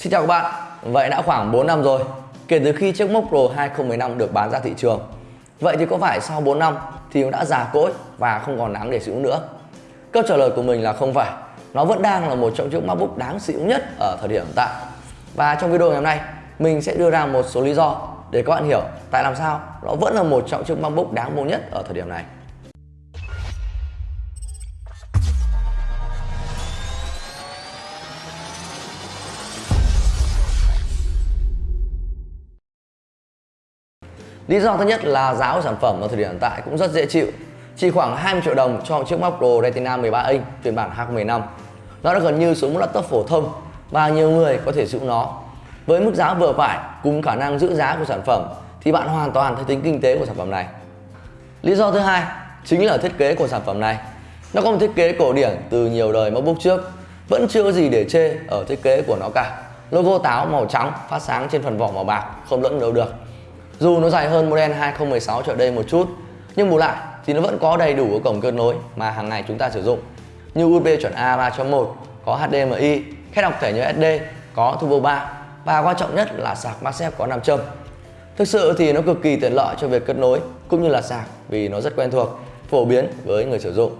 Xin chào các bạn, vậy đã khoảng 4 năm rồi kể từ khi chiếc Moc Pro 2015 được bán ra thị trường. Vậy thì có phải sau 4 năm thì nó đã già cỗi và không còn đáng để sử dụng nữa? Câu trả lời của mình là không phải. Nó vẫn đang là một trong chiếc MacBook đáng sử dụng nhất ở thời điểm hiện tại. Và trong video ngày hôm nay, mình sẽ đưa ra một số lý do để các bạn hiểu tại làm sao nó vẫn là một trong chiếc MacBook đáng mua nhất ở thời điểm này. Lý do thứ nhất là giá của sản phẩm ở thời điểm hiện tại cũng rất dễ chịu. Chỉ khoảng 20 triệu đồng cho một chiếc MacBook Pro Retina 13 inch phiên bản 2015 Nó đã gần như xuống một laptop phổ thông và nhiều người có thể sử dụng nó. Với mức giá vừa phải cùng khả năng giữ giá của sản phẩm thì bạn hoàn toàn thấy tính kinh tế của sản phẩm này. Lý do thứ hai chính là thiết kế của sản phẩm này. Nó có một thiết kế cổ điển từ nhiều đời MacBook trước, Vẫn chưa có gì để chê ở thiết kế của nó cả. Logo táo màu trắng phát sáng trên phần vỏ màu bạc, không lẫn đâu được dù nó dài hơn model 2016 trở đây một chút Nhưng bù lại thì nó vẫn có đầy đủ các cổng kết nối mà hàng ngày chúng ta sử dụng. Như USB chuẩn A 3.1, có HDMI, khe đọc thẻ nhớ SD, có Turbo 3 Và quan trọng nhất là sạc MagSafe có 5 châm. Thực sự thì nó cực kỳ tiện lợi cho việc kết nối cũng như là sạc vì nó rất quen thuộc, phổ biến với người sử dụng.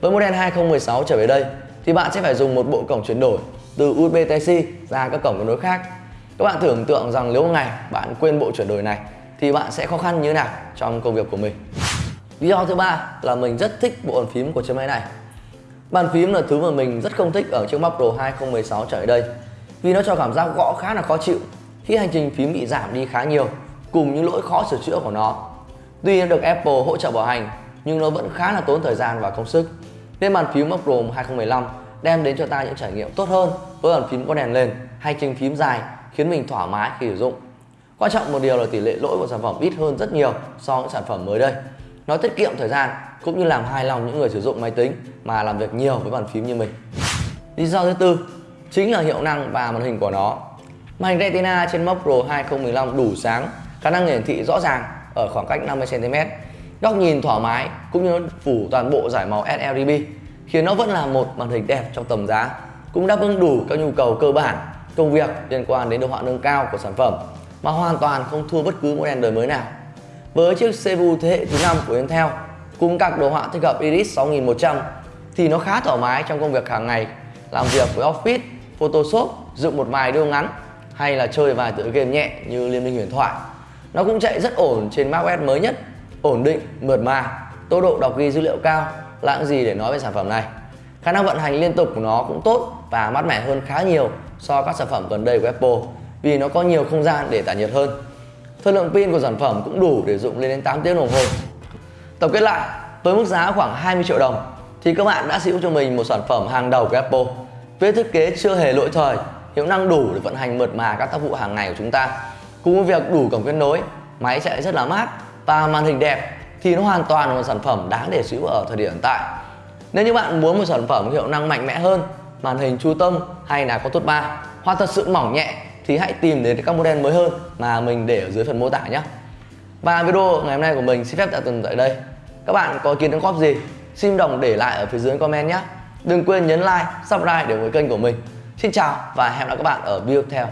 Với model 2016 trở về đây thì bạn sẽ phải dùng một bộ cổng chuyển đổi từ USB Type-C ra các cổng kết nối khác các bạn tưởng tượng rằng nếu ngày bạn quên bộ chuyển đổi này thì bạn sẽ khó khăn như thế nào trong công việc của mình. Lý do thứ ba là mình rất thích bộ bàn phím của chiếc máy này. Bàn phím là thứ mà mình rất không thích ở chiếc Mac Pro 2016 trở lại đây vì nó cho cảm giác gõ khá là khó chịu khi hành trình phím bị giảm đi khá nhiều cùng những lỗi khó sửa chữa của nó. Tuy nó được Apple hỗ trợ bảo hành nhưng nó vẫn khá là tốn thời gian và công sức. Nên bàn phím Mac Pro 2015 đem đến cho ta những trải nghiệm tốt hơn với bàn phím có đèn lên, hành trình phím dài khiến mình thoải mái khi sử dụng. Quan trọng một điều là tỷ lệ lỗi của sản phẩm ít hơn rất nhiều so với sản phẩm mới đây. Nó tiết kiệm thời gian cũng như làm hài lòng những người sử dụng máy tính mà làm việc nhiều với bàn phím như mình. Lý do thứ tư chính là hiệu năng và màn hình của nó. Màn hình Retina trên Mac Pro 2015 đủ sáng, khả năng hiển thị rõ ràng ở khoảng cách 50cm, góc nhìn thoải mái cũng như nó phủ toàn bộ giải màu sRGB khiến nó vẫn là một màn hình đẹp trong tầm giá, cũng đáp ứng đủ các nhu cầu cơ bản công việc liên quan đến đồ họa nâng cao của sản phẩm mà hoàn toàn không thua bất cứ mẫu đèn đời mới nào. Với chiếc CPU thế hệ thứ 5 của Intel cùng các đồ họa thích hợp Iris 6100 thì nó khá thoải mái trong công việc hàng ngày làm việc với Office, Photoshop, dựng một vài video ngắn hay là chơi vài tựa game nhẹ như Liên minh huyền thoại. Nó cũng chạy rất ổn trên macOS mới nhất, ổn định, mượt mà, tốc độ đọc ghi dữ liệu cao, lãng gì để nói về sản phẩm này. Khả năng vận hành liên tục của nó cũng tốt và mát mẻ hơn khá nhiều so với các sản phẩm gần đây của Apple vì nó có nhiều không gian để tản nhiệt hơn. Thời lượng pin của sản phẩm cũng đủ để dùng lên đến 8 tiếng đồng hồ. Tổng kết lại, với mức giá khoảng 20 triệu đồng thì các bạn đã sở hữu cho mình một sản phẩm hàng đầu của Apple. Với thiết kế chưa hề lỗi thời, hiệu năng đủ để vận hành mượt mà các tác vụ hàng ngày của chúng ta. Cùng với việc đủ cổng kết nối, máy chạy rất là mát và màn hình đẹp thì nó hoàn toàn là một sản phẩm đáng để sở hữu ở thời điểm hiện tại. Nếu như bạn muốn một sản phẩm hiệu năng mạnh mẽ hơn màn hình chu tâm hay là có tốt 3 hoặc thật sự mỏng nhẹ thì hãy tìm đến các model mới hơn mà mình để ở dưới phần mô tả nhé. Và video ngày hôm nay của mình xin phép tạm dừng tại đây. Các bạn có ý kiến đóng góp gì? Xin đồng để lại ở phía dưới comment nhé. Đừng quên nhấn like, subscribe để ủng hộ kênh của mình. Xin chào và hẹn gặp lại các bạn ở video tiếp theo.